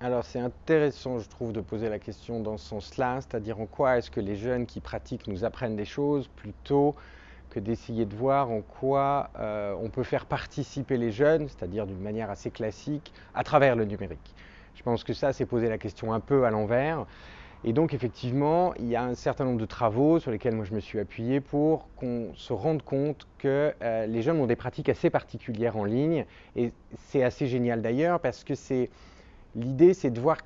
Alors c'est intéressant, je trouve, de poser la question dans ce sens-là, c'est-à-dire en quoi est-ce que les jeunes qui pratiquent nous apprennent des choses plutôt que d'essayer de voir en quoi euh, on peut faire participer les jeunes, c'est-à-dire d'une manière assez classique, à travers le numérique. Je pense que ça, c'est poser la question un peu à l'envers. Et donc effectivement, il y a un certain nombre de travaux sur lesquels moi je me suis appuyé pour qu'on se rende compte que euh, les jeunes ont des pratiques assez particulières en ligne. Et c'est assez génial d'ailleurs parce que c'est l'idée, c'est de voir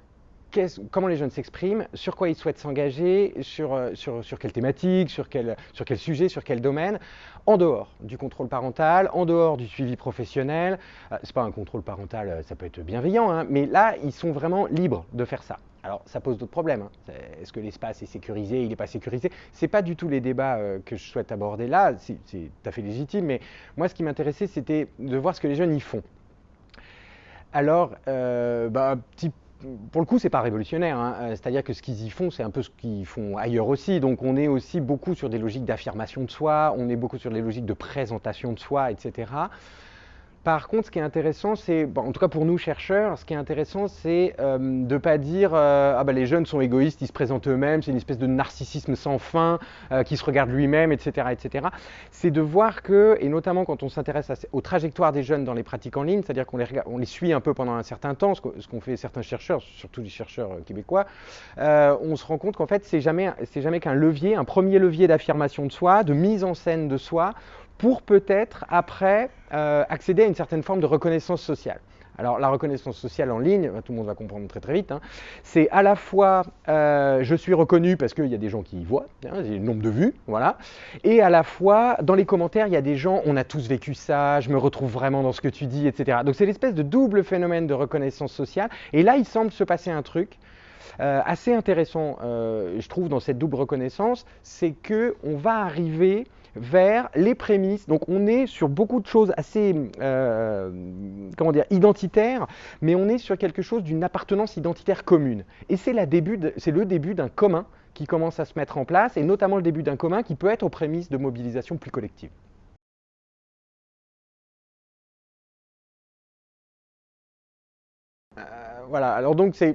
comment les jeunes s'expriment, sur quoi ils souhaitent s'engager, sur, euh, sur, sur, quelle thématique, sur quel, sur quel sujet, sur quel domaine, en dehors du contrôle parental, en dehors du suivi professionnel. Euh, Ce n'est pas un contrôle parental, euh, ça peut être bienveillant, hein, mais là, ils sont vraiment libres de faire ça. Alors, ça pose d'autres problèmes. Hein. Est-ce que l'espace est sécurisé, il n'est pas sécurisé? Ce n'est pas du tout les débats que je souhaite aborder là, c'est tout à fait légitime, mais moi, ce qui m'intéressait, c'était de voir ce que les jeunes y font. Alors, euh, bah, pour le coup, c'est pas révolutionnaire. Hein. Euh, c'est-à-dire que ce qu'ils y font, c'est un peu ce qu'ils font ailleurs aussi. Donc, on est aussi beaucoup sur des logiques d'affirmation de soi, on est beaucoup sur des logiques de présentation de soi, etc. Par contre, ce qui est intéressant, c'est, en tout cas pour nous chercheurs, ce qui est intéressant, c'est euh, de ne pas dire euh, ah ben les jeunes sont égoïstes, ils se présentent eux-mêmes, c'est une espèce de narcissisme sans fin, euh, qui se regarde lui-même, etc., etc. C'est de voir que, et notamment quand on s'intéresse aux trajectoires des jeunes dans les pratiques en ligne, c'est-à-dire qu'on les, on les suit un peu pendant un certain temps, ce qu'ont fait certains chercheurs, surtout les chercheurs québécois, on se rend compte qu'en fait c'est jamais, c'est jamais qu'un levier, un premier levier d'affirmation de soi, de mise en scène de soi, pour peut-être après euh, accéder à une certaine forme de reconnaissance sociale. Alors la reconnaissance sociale en ligne, tout le monde va comprendre très très vite, hein, c'est à la fois euh, je suis reconnu parce qu'il y a des gens qui y voient, hein, j'ai le nombre de vues, voilà, et à la fois dans les commentaires il y a des gens, on a tous vécu ça, je me retrouve vraiment dans ce que tu dis, etc. Donc c'est l'espèce de double phénomène de reconnaissance sociale, et là il semble se passer un truc euh, assez intéressant, je trouve, dans cette double reconnaissance, c'est que on va arriver vers les prémices. Donc on est sur beaucoup de choses assez, euh, identitaires, mais on est sur quelque chose d'une appartenance identitaire commune. Et c'est le début d'un commun qui commence à se mettre en place, et notamment le début d'un commun qui peut être aux prémices de mobilisation plus collective. Voilà, alors donc euh,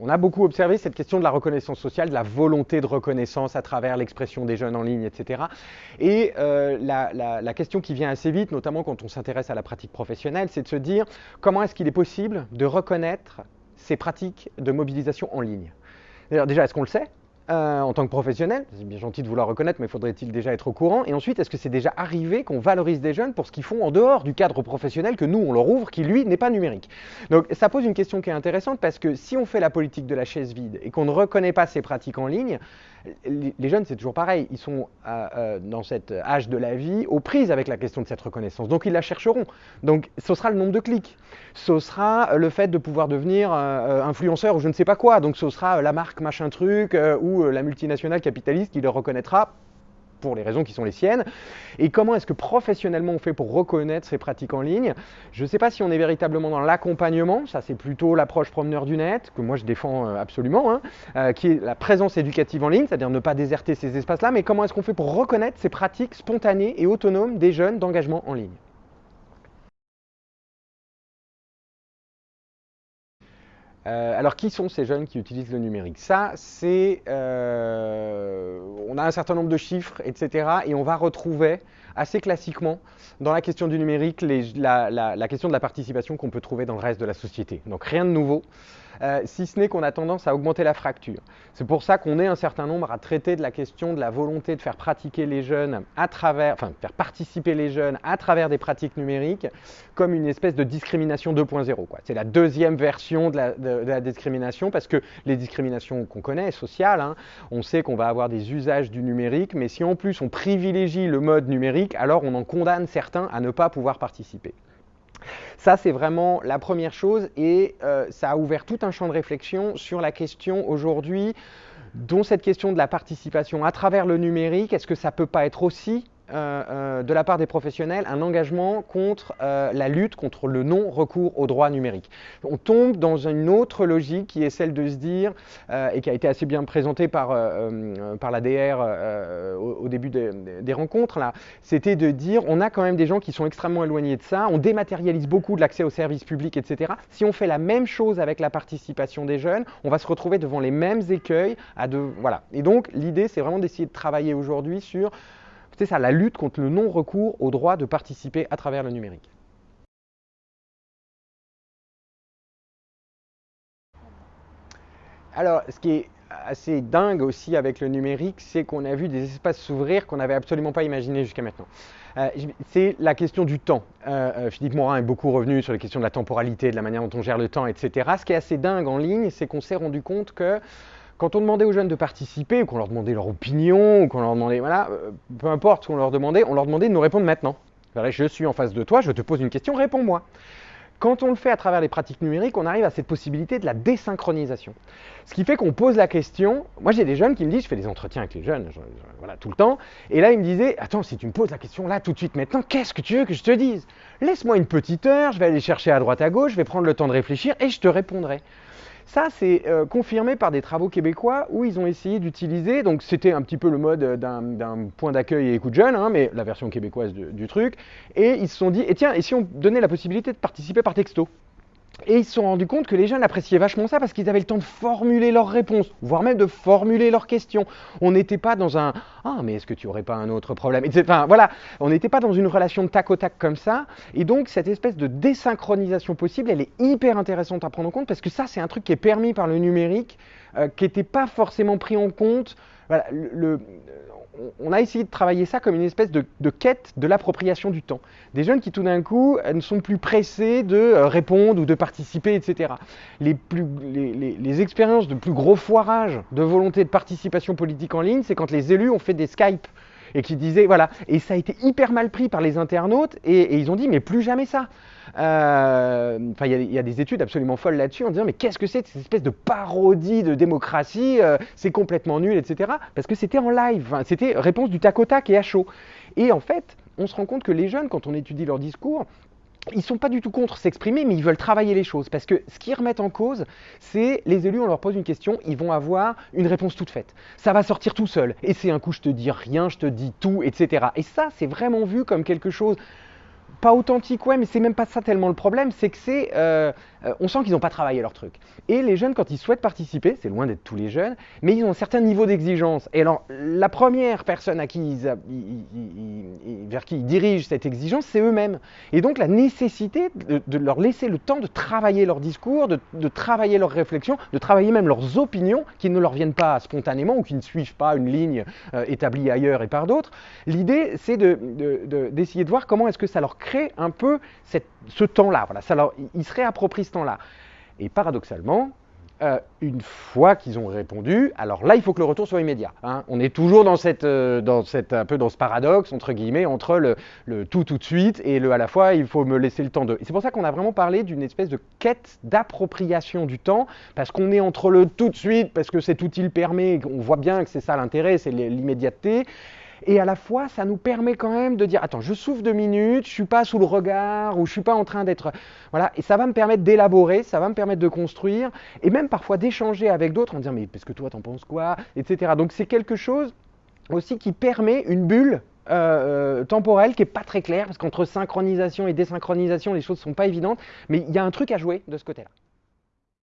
on, a beaucoup observé cette question de la reconnaissance sociale, de la volonté de reconnaissance à travers l'expression des jeunes en ligne, etc. Et euh, la, question qui vient assez vite, notamment quand on s'intéresse à la pratique professionnelle, c'est de se dire comment est-ce qu'il est possible de reconnaître ces pratiques de mobilisation en ligne. Déjà, est-ce qu'on le sait? Euh, en tant que professionnel C'est bien gentil de vouloir reconnaître, mais faudrait-il déjà être au courant? Et ensuite, est-ce que c'est déjà arrivé qu'on valorise des jeunes pour ce qu'ils font en dehors du cadre professionnel que nous, on leur ouvre, qui lui n'est pas numérique? Donc ça pose une question qui est intéressante parce que si on fait la politique de la chaise vide et qu'on ne reconnaît pas ces pratiques en ligne, les jeunes, c'est toujours pareil, ils sont euh, euh, dans cet âge de la vie aux prises avec la question de cette reconnaissance. Donc ils la chercheront. Donc ce sera le nombre de clics. Ce sera le fait de pouvoir devenir influenceur ou je ne sais pas quoi. Donc ce sera la marque machin truc ou la multinationale capitaliste qui le reconnaîtra pour les raisons qui sont les siennes. Et comment est-ce que professionnellement on fait pour reconnaître ces pratiques en ligne? Je ne sais pas si on est véritablement dans l'accompagnement, ça c'est plutôt l'approche promeneur du net, que moi je défends euh, absolument, hein, euh, qui est la présence éducative en ligne, c'est-à-dire ne pas déserter ces espaces-là, mais comment est-ce qu'on fait pour reconnaître ces pratiques spontanées et autonomes des jeunes d'engagement en ligne? Euh, alors, qui sont ces jeunes qui utilisent le numérique? Ça, c'est... Euh, on a un certain nombre de chiffres, etc. Et on va retrouver assez classiquement dans la question du numérique la, question de la participation qu'on peut trouver dans le reste de la société. Donc, rien de nouveau. Euh, si ce n'est qu'on a tendance à augmenter la fracture. C'est pour ça qu'on est un certain nombre à traiter de la question de la volonté de faire pratiquer les jeunes à travers, enfin, faire participer les jeunes à travers des pratiques numériques comme une espèce de discrimination 2.0. C'est la deuxième version de la, discrimination parce que les discriminations qu'on connaît, sociales, hein, on sait qu'on va avoir des usages du numérique, mais si en plus on privilégie le mode numérique, alors on en condamne certains à ne pas pouvoir participer. Ça, c'est vraiment la première chose et euh, ça a ouvert tout un champ de réflexion sur la question aujourd'hui, dont cette question de la participation à travers le numérique, est-ce que ça ne peut pas être aussi de la part des professionnels un engagement contre la lutte contre le non-recours aux droits numériques. On tombe dans une autre logique qui est celle de se dire, et qui a été assez bien présentée par, par la DR au, début des, rencontres, c'était de dire on a quand même des gens qui sont extrêmement éloignés de ça, on dématérialise beaucoup de l'accès aux services publics, etc. Si on fait la même chose avec la participation des jeunes, on va se retrouver devant les mêmes écueils. À de, voilà. Et donc l'idée, c'est vraiment d'essayer de travailler aujourd'hui sur c'est ça, la lutte contre le non-recours au droit de participer à travers le numérique. Alors, ce qui est assez dingue aussi avec le numérique, c'est qu'on a vu des espaces s'ouvrir qu'on n'avait absolument pas imaginé jusqu'à maintenant. Euh, c'est la question du temps. Euh, euh, Philippe Morin est beaucoup revenu sur les questions de la temporalité, de la manière dont on gère le temps, etc. Ce qui est assez dingue en ligne, c'est qu'on s'est rendu compte que quand on demandait aux jeunes de participer, ou qu'on leur demandait leur opinion, ou qu'on leur demandait, voilà, peu importe ce qu'on leur demandait, on leur demandait de nous répondre maintenant. Je suis en face de toi, je te pose une question, réponds-moi. Quand on le fait à travers les pratiques numériques, on arrive à cette possibilité de la désynchronisation. Ce qui fait qu'on pose la question. Moi, j'ai des jeunes qui me disent, je fais des entretiens avec les jeunes, voilà, tout le temps. Et là, ils me disaient, attends, si tu me poses la question là, tout de suite, maintenant, qu'est-ce que tu veux que je te dise? Laisse-moi une petite heure, je vais aller chercher à droite à gauche, je vais prendre le temps de réfléchir et je te répondrai. Ça, c'est euh, confirmé par des travaux québécois où ils ont essayé d'utiliser, donc c'était un petit peu le mode d'un point d'accueil et écoute jeune, hein, mais la version québécoise du, truc, et ils se sont dit, et tiens, et si on donnait la possibilité de participer par texto? Et ils se sont rendus compte que les jeunes appréciaient vachement ça parce qu'ils avaient le temps de formuler leurs réponses, voire même de formuler leurs questions. On n'était pas dans un Ah, mais est-ce que tu aurais pas un autre problème? Enfin, voilà, on n'était pas dans une relation de tac au tac comme ça. Et donc, cette espèce de désynchronisation possible, elle est hyper intéressante à prendre en compte parce que ça, c'est un truc qui est permis par le numérique, euh, qui n'était pas forcément pris en compte. Voilà, on a essayé de travailler ça comme une espèce de, quête de l'appropriation du temps. Des jeunes qui tout d'un coup euh, ne sont plus pressés de euh, répondre ou de participer, etc. Les, les expériences de plus gros foirage de volonté de participation politique en ligne, c'est quand les élus ont fait des Skype et qui disaient, voilà, et ça a été hyper mal pris par les internautes, et, ils ont dit, mais plus jamais ça. Euh, enfin, il y, a des études absolument folles là-dessus en disant, mais qu'est-ce que c'est cette espèce de parodie de démocratie euh, C'est complètement nul, etc. Parce que c'était en live, c'était réponse du tac au tac et à chaud. Et en fait, on se rend compte que les jeunes, quand on étudie leur discours, ils sont pas du tout contre s'exprimer, mais ils veulent travailler les choses. Parce que ce qu'ils remettent en cause, c'est les élus, on leur pose une question, ils vont avoir une réponse toute faite. Ça va sortir tout seul. Et c'est un coup, je te dis rien, je te dis tout, etc. Et ça, c'est vraiment vu comme quelque chose pas authentique, ouais, mais c'est même pas ça tellement le problème, c'est que c'est, euh, euh, on sent qu'ils n'ont pas travaillé leur truc. Et les jeunes, quand ils souhaitent participer, c'est loin d'être tous les jeunes, mais ils ont un certain niveau d'exigence. Et alors, la première personne qui vers qui ils dirigent cette exigence, c'est eux-mêmes. Et donc, la nécessité de, leur laisser le temps de travailler leur discours, de, travailler leurs réflexions, de travailler même leurs opinions, qui ne leur viennent pas spontanément ou qui ne suivent pas une ligne euh, établie ailleurs et par d'autres. L'idée, c'est d'essayer de, de voir comment est-ce que ça leur crée un peu ce temps-là. Ils se réapproprient temps-là. Et paradoxalement, euh, une fois qu'ils ont répondu, alors là, il faut que le retour soit immédiat. Hein. On est toujours dans, cette, euh, dans cette, un peu dans ce paradoxe, entre guillemets, entre le, tout tout de suite et le à la fois, il faut me laisser le temps de. C'est pour ça qu'on a vraiment parlé d'une espèce de quête d'appropriation du temps, parce qu'on est entre le tout de suite, parce que cet outil permet, on voit bien que c'est ça l'intérêt, c'est l'immédiateté, et à la fois, ça nous permet quand même de dire, attends, je souffle deux minutes, je suis pas sous le regard, ou je suis pas en train d'être... Voilà, et ça va me permettre d'élaborer, ça va me permettre de construire, et même parfois d'échanger avec d'autres en disant, mais parce que toi, t'en penses quoi Etc. Donc c'est quelque chose aussi qui permet une bulle euh, euh, temporelle qui n'est pas très claire, parce qu'entre synchronisation et désynchronisation, les choses sont pas évidentes, mais il y a un truc à jouer de ce côté-là.